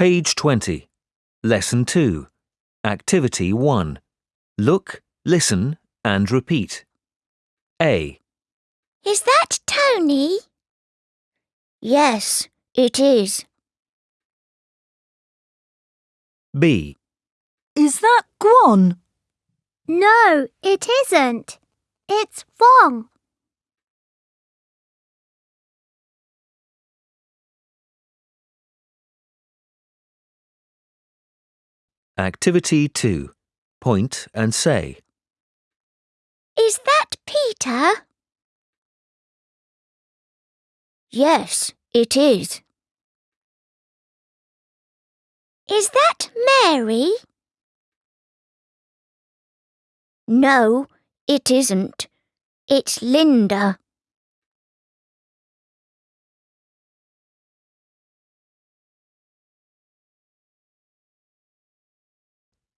Page 20. Lesson 2. Activity 1. Look, listen, and repeat. A, Is that Tony? Yes, it is. B, Is that Quan? No, it isn't. It's Phong. Activity 2. Point and say. Is that Peter? Yes, it is. Is that Mary? No, it isn't. It's Linda.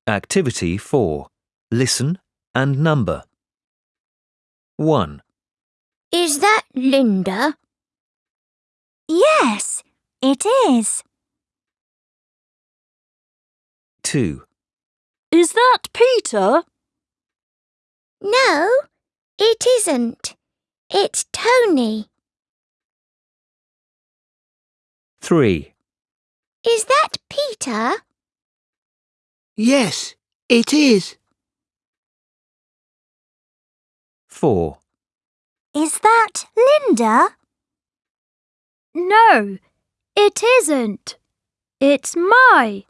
Activity 4. Listen and number. 1, Is that Linda? Yes, it is. 2, Is that Peter? No, it isn't. It's Tony. 3, Is that Peter? Yes, it is. 4, Is that Linda? No, it isn't. It's Mai.